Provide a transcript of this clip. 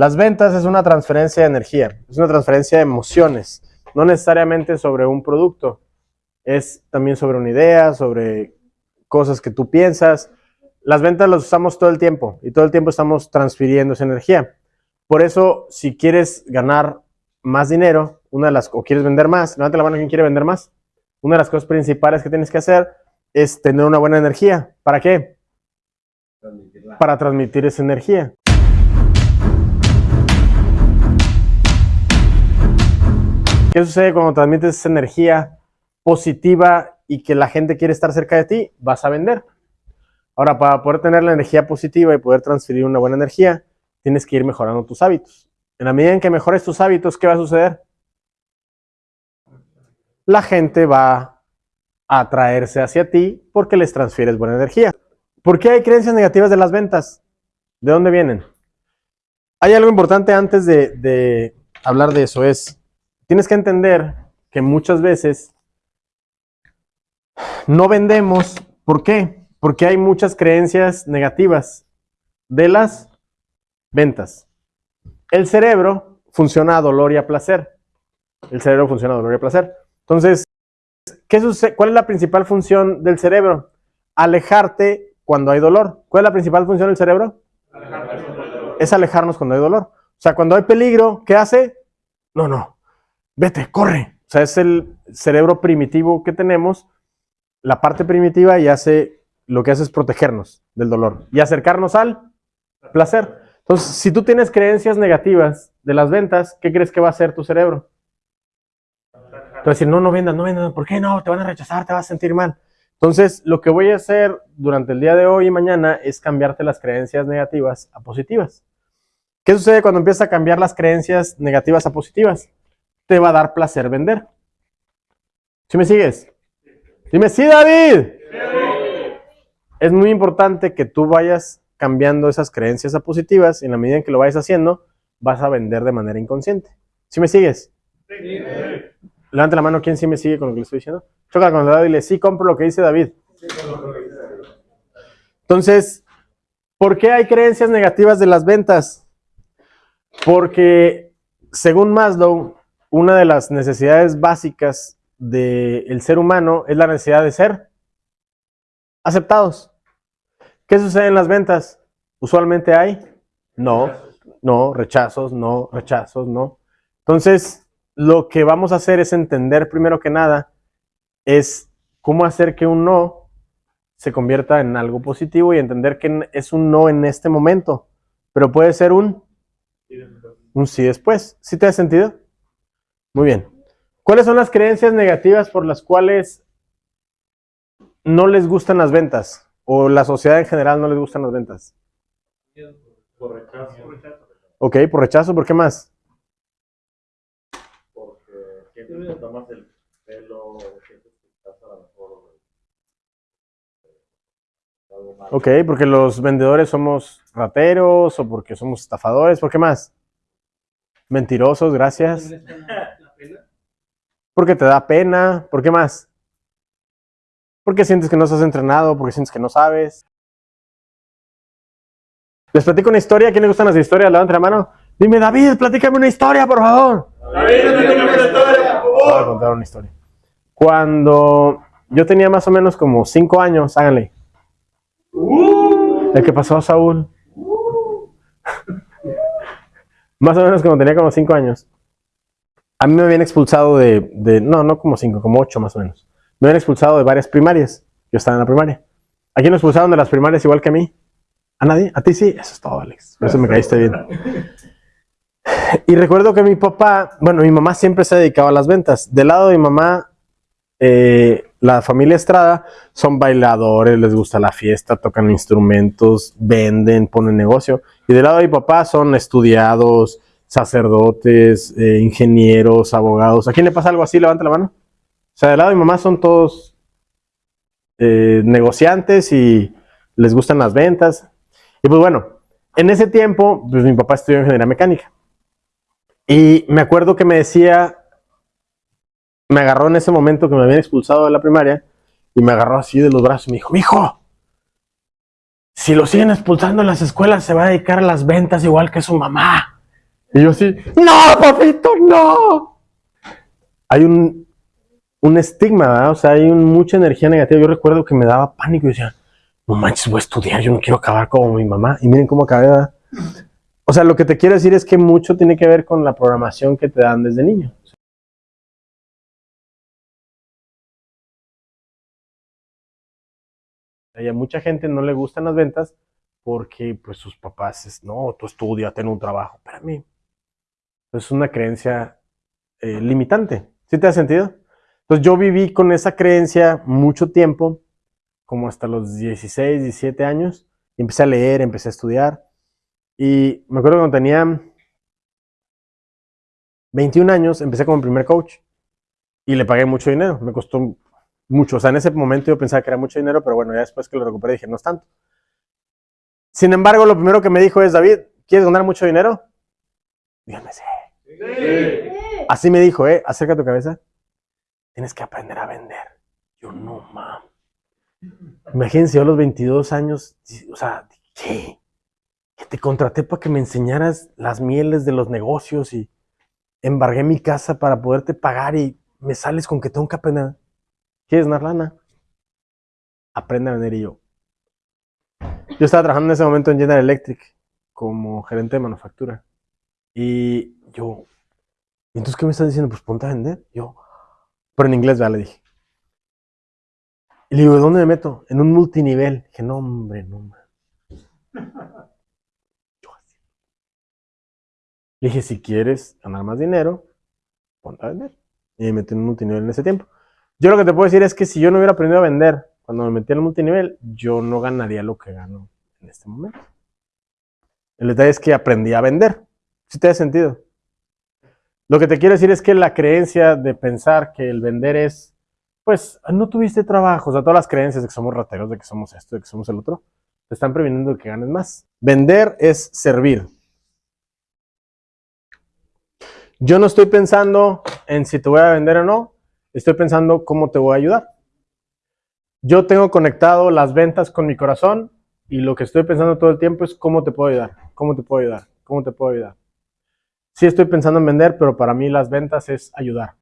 Las ventas es una transferencia de energía, es una transferencia de emociones, no necesariamente sobre un producto, es también sobre una idea, sobre cosas que tú piensas. Las ventas las usamos todo el tiempo y todo el tiempo estamos transfiriendo esa energía. Por eso, si quieres ganar más dinero, una de las, o quieres vender más, levanta la mano quien quiere vender más. Una de las cosas principales que tienes que hacer es tener una buena energía. ¿Para qué? Para transmitir esa energía. ¿Qué sucede cuando transmites esa energía positiva y que la gente quiere estar cerca de ti? Vas a vender. Ahora, para poder tener la energía positiva y poder transferir una buena energía, tienes que ir mejorando tus hábitos. En la medida en que mejores tus hábitos, ¿qué va a suceder? La gente va a atraerse hacia ti porque les transfieres buena energía. ¿Por qué hay creencias negativas de las ventas? ¿De dónde vienen? Hay algo importante antes de, de hablar de eso, es tienes que entender que muchas veces no vendemos. ¿Por qué? Porque hay muchas creencias negativas de las ventas. El cerebro funciona a dolor y a placer. El cerebro funciona a dolor y a placer. Entonces, ¿qué sucede? ¿cuál es la principal función del cerebro? Alejarte cuando hay dolor. ¿Cuál es la principal función del cerebro? Es alejarnos cuando hay dolor. O sea, cuando hay peligro, ¿qué hace? No, no, vete, corre. O sea, es el cerebro primitivo que tenemos, la parte primitiva y hace, lo que hace es protegernos del dolor y acercarnos al placer. Entonces, si tú tienes creencias negativas de las ventas, ¿qué crees que va a hacer tu cerebro? Te va a decir, no, no vendas, no vendas, ¿por qué no? Te van a rechazar, te vas a sentir mal. Entonces, lo que voy a hacer durante el día de hoy y mañana es cambiarte las creencias negativas a positivas. ¿Qué sucede cuando empiezas a cambiar las creencias negativas a positivas? Te va a dar placer vender. ¿Sí me sigues? Dime, sí, David. Es muy importante que tú vayas cambiando esas creencias a positivas y en la medida en que lo vayas haciendo, vas a vender de manera inconsciente. ¿Sí me sigues? Sí. Levante la mano, ¿quién sí me sigue con lo que le estoy diciendo? Choca con David y dile, sí, compro lo que dice David. Entonces, ¿por qué hay creencias negativas de las ventas? Porque, según Maslow, una de las necesidades básicas del ser humano es la necesidad de ser aceptados. ¿Qué sucede en las ventas? Usualmente hay no, no, rechazos, no, rechazos, no. Entonces, lo que vamos a hacer es entender primero que nada es cómo hacer que un no se convierta en algo positivo y entender que es un no en este momento, pero puede ser un, un sí después. ¿Sí te ha sentido? Muy bien. ¿Cuáles son las creencias negativas por las cuales no les gustan las ventas? ¿O la sociedad en general no les gustan las ventas? Por rechazo. Ok, por rechazo, ¿por qué más? Porque siempre te tomas el pelo, sientes que estás a lo mejor eh, algo mal. Ok, porque los vendedores somos rateros o porque somos estafadores, ¿por qué más? Mentirosos, gracias. Porque te da pena, ¿por qué más? Porque sientes que no estás entrenado, porque sientes que no sabes. Les platico una historia, quién le gustan las historias? Levante la mano. Dime, David, platícame una historia, por favor. David, platícame una historia, por Voy a favor. contar una historia. Cuando yo tenía más o menos como cinco años, háganle. El que pasó a Saúl. más o menos cuando tenía como cinco años. A mí me habían expulsado de, de- no, no como cinco, como ocho más o menos. Me habían expulsado de varias primarias. Yo estaba en la primaria. ¿A quién lo expulsaron de las primarias igual que a mí? ¿A nadie? ¿A ti sí? Eso es todo, Alex. Por eso me caíste bien. Y recuerdo que mi papá, bueno, mi mamá siempre se dedicaba a las ventas. Del lado de mi mamá, eh, la familia Estrada son bailadores, les gusta la fiesta, tocan instrumentos, venden, ponen negocio. Y del lado de mi papá son estudiados, sacerdotes, eh, ingenieros, abogados. ¿A quién le pasa algo así? Levanta la mano. O sea, del lado de mi mamá son todos eh, negociantes y les gustan las ventas. Y pues bueno, en ese tiempo, pues mi papá estudió ingeniería mecánica. Y me acuerdo que me decía, me agarró en ese momento que me habían expulsado de la primaria y me agarró así de los brazos y me dijo, mijo, si lo siguen expulsando en las escuelas se va a dedicar a las ventas igual que su mamá. Y yo así, no, papito, no. Hay un, un estigma, ¿verdad? O sea, hay mucha energía negativa. Yo recuerdo que me daba pánico y decía, no manches, voy a estudiar, yo no quiero acabar como mi mamá. Y miren cómo acabé, ¿verdad? O sea, lo que te quiero decir es que mucho tiene que ver con la programación que te dan desde niño. Y a mucha gente no le gustan las ventas porque pues sus papás no, tú estudia, ten un trabajo. Espérame. Es una creencia eh, limitante. ¿Sí te ha sentido? Entonces yo viví con esa creencia mucho tiempo, como hasta los 16, 17 años, y empecé a leer, empecé a estudiar. Y me acuerdo cuando tenía 21 años, empecé como primer coach y le pagué mucho dinero. Me costó mucho. O sea, en ese momento yo pensaba que era mucho dinero, pero bueno, ya después que lo recuperé dije, no es tanto. Sin embargo, lo primero que me dijo es, David, ¿quieres ganar mucho dinero? Dígame, sí. Así me dijo, eh, acerca tu cabeza. Tienes que aprender a vender. Yo no, mam. Imagínense, yo a los 22 años, o sea, ¿qué? Que te contraté para que me enseñaras las mieles de los negocios y embargué mi casa para poderte pagar y me sales con que tengo que aprender. ¿Quieres ganar lana? Aprende a vender y yo. Yo estaba trabajando en ese momento en General Electric como gerente de manufactura. Y yo, ¿y entonces qué me estás diciendo? Pues ponte a vender. Yo, pero en inglés, ya le dije. Y le digo, ¿dónde me meto? En un multinivel. Dije, no, hombre, no, man. Yo así. Le dije, si quieres ganar más dinero, ponte a vender. Y me metí en un multinivel en ese tiempo. Yo lo que te puedo decir es que si yo no hubiera aprendido a vender cuando me metí en el multinivel, yo no ganaría lo que gano en este momento. El detalle es que aprendí a vender. Si te da sentido. Lo que te quiero decir es que la creencia de pensar que el vender es, pues, no tuviste trabajo, o sea, todas las creencias de que somos rateros, de que somos esto, de que somos el otro, te están previniendo de que ganes más. Vender es servir. Yo no estoy pensando en si te voy a vender o no, estoy pensando cómo te voy a ayudar. Yo tengo conectado las ventas con mi corazón y lo que estoy pensando todo el tiempo es cómo te puedo ayudar, cómo te puedo ayudar, cómo te puedo ayudar. Sí estoy pensando en vender, pero para mí las ventas es ayudar.